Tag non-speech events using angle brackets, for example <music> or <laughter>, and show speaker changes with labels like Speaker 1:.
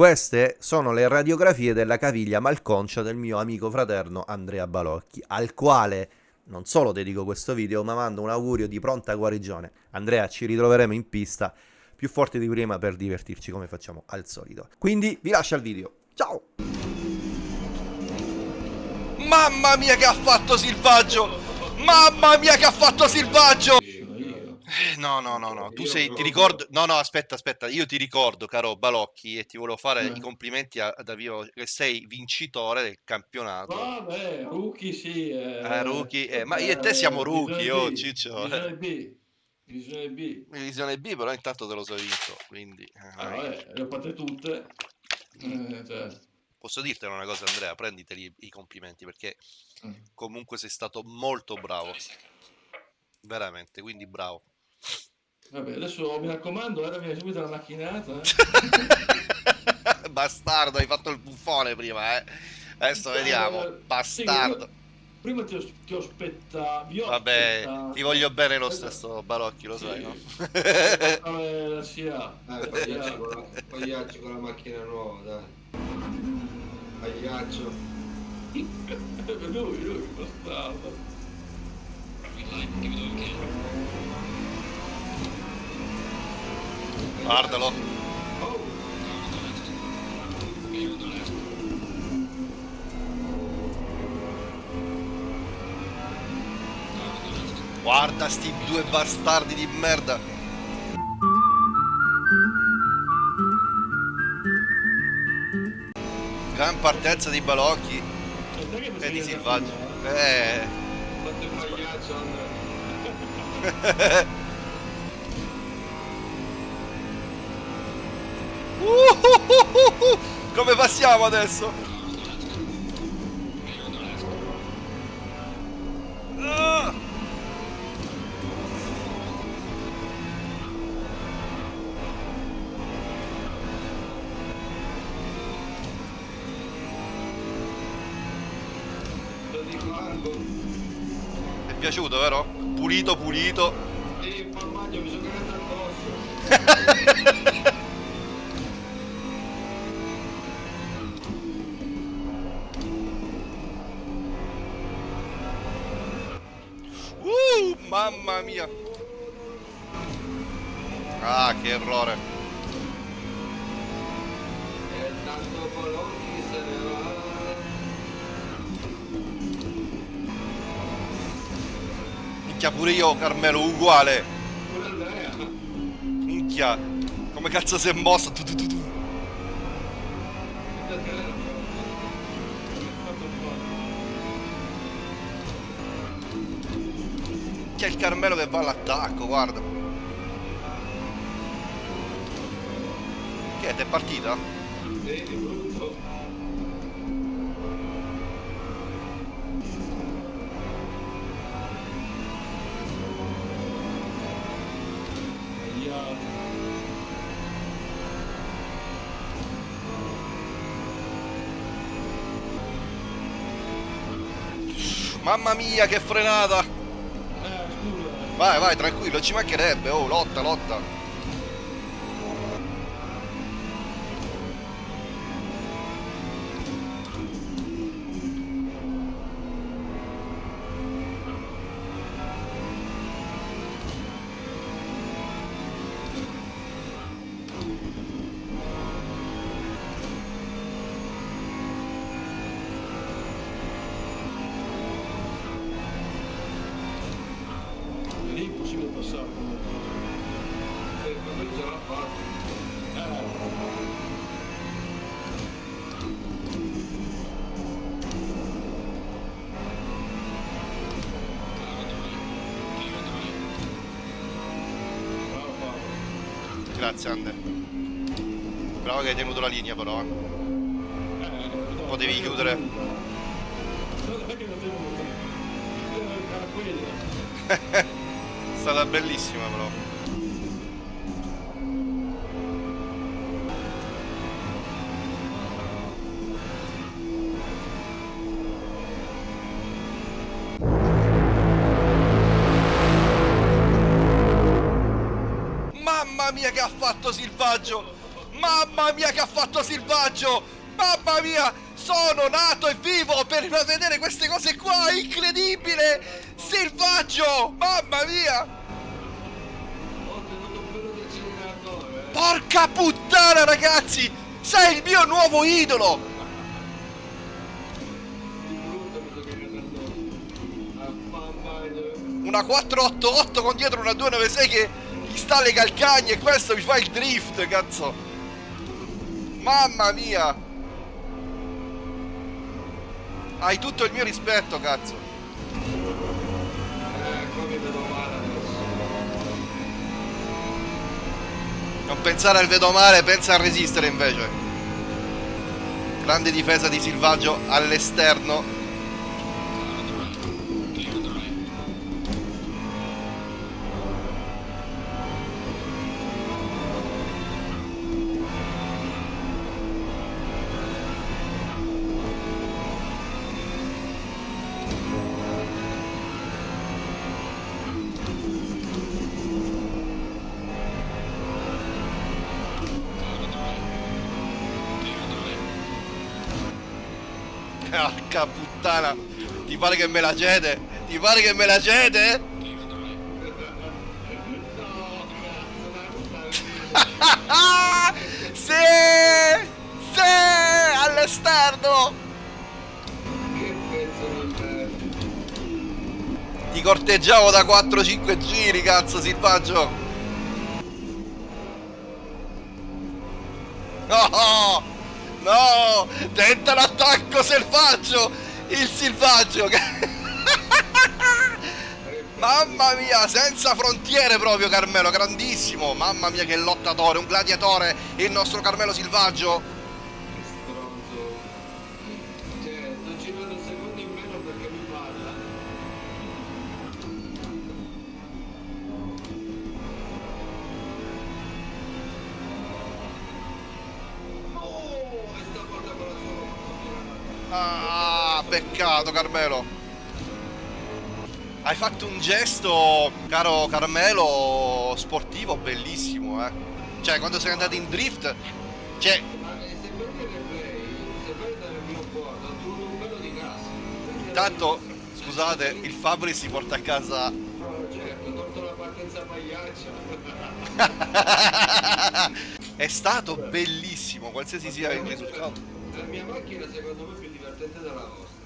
Speaker 1: Queste sono le radiografie della caviglia malconcia del mio amico fraterno Andrea Balocchi, al quale non solo dedico questo video, ma mando un augurio di pronta guarigione. Andrea, ci ritroveremo in pista più forti di prima per divertirci come facciamo al solito. Quindi vi lascio al video. Ciao!
Speaker 2: Mamma mia che ha fatto Silvaggio! Mamma mia che ha fatto Silvaggio! Eh, no, no, no, no, tu sei, ti ricordo, no, no, aspetta, aspetta, io ti ricordo, caro Balocchi, e ti volevo fare
Speaker 3: Eh.
Speaker 2: i complimenti a, a Davio, che sei vincitore del campionato.
Speaker 3: Vabbè, rookie sì. Eh,
Speaker 2: Eh, rookie, eh, ma io e te siamo rookie, oh, Ciccio.
Speaker 3: Divisione B. Divisione B.
Speaker 2: Divisione B, però intanto te lo sei vinto, quindi... eh,
Speaker 3: Ah, vabbè, le ho fatte tutte. Eh, cioè,
Speaker 2: Posso dirtene una cosa, Andrea, prenditeli i complimenti, perché
Speaker 3: mm.
Speaker 2: comunque sei stato molto bravo. Veramente, quindi bravo.
Speaker 3: Vabbè, adesso mi raccomando, ora viene subito la macchinata. eh. <laughs>
Speaker 2: Bastardo, hai fatto il buffone prima, eh. Adesso vediamo.
Speaker 3: Eh,
Speaker 2: Bastardo.
Speaker 3: sì, prima ti, os- ti ho
Speaker 2: Vabbè,
Speaker 3: aspettato.
Speaker 2: ti voglio bene lo stesso, Balocchi, lo
Speaker 3: Sì.
Speaker 2: sai, no? <laughs>
Speaker 3: Eh, la SIA.
Speaker 4: Dai, pagliaccio con, la, pagliaccio con la macchina nuova, dai. Pagliaccio.
Speaker 3: lui, lui, bastardo.
Speaker 2: Guardalo. Guarda sti due bastardi di merda. Gran partenza di Balocchi
Speaker 3: E
Speaker 2: di Silvaggio. Eh. <laughs> Uhuhuhuhu. Come passiamo adesso? Ti è piaciuto, vero? Pulito, pulito.
Speaker 4: E il formaggio mi sono cagato addosso. <laughs>
Speaker 2: mamma mia. Ah, che errore. Minchia pure io, Carmelo, uguale. Minchia. Come cazzo si è mosso? Tu, tu, tu, C'è il Carmelo che va all'attacco, guarda. Che è? T'è partita? Mamma mia, che frenata! Vai, vai, tranquillo, ci mancherebbe. Oh, lotta, lotta. Grazie, Ande. Bravo che hai tenuto la linea, però. eh.
Speaker 3: Eh,
Speaker 2: Potevi
Speaker 3: è
Speaker 2: chiudere. <laughs>
Speaker 3: È
Speaker 2: stata bellissima, però. Mamma mia che ha fatto Silvaggio! Mamma mia che ha fatto Silvaggio! Mamma mia! Sono nato e vivo per vedere queste cose qua! Incredibile! Silvaggio! Mamma mia! Porca puttana ragazzi! Sei il mio nuovo idolo! Una 488 con dietro una 296 che gli sta alle calcagne e questo mi fa il drift, cazzo! Mamma mia! Hai tutto il mio rispetto, cazzo! Non pensare al vedo male, pensa a resistere invece. Grande difesa di Silvaggio all'esterno. Porca puttana! Ti pare che me la cede? Ti pare che me la cede? <laughs> Sì! Sì! All'esterno! Ti corteggiavo da 4-5 giri, cazzo, Silvaggio! No! No! Tenta l'attacco selvaggio! Il Silvaggio! che- <laughs> Mamma mia, senza frontiere proprio Carmelo, grandissimo! Mamma mia che lottatore, un gladiatore, il nostro Carmelo Silvaggio! Ah, peccato Carmelo. Hai fatto un gesto, caro Carmelo, sportivo bellissimo, eh. Cioè, quando sei andato in drift, cioè,
Speaker 4: Ma se prendi il replay, se vai dal mio board, ho trovato un pelo di gas. Quindi
Speaker 2: tanto,
Speaker 4: adesso-
Speaker 2: scusate, il Fabri si porta a casa... <laughs> È stato bellissimo, qualsiasi sia il risultato.
Speaker 4: La mia macchina secondo me è più divertente della vostra.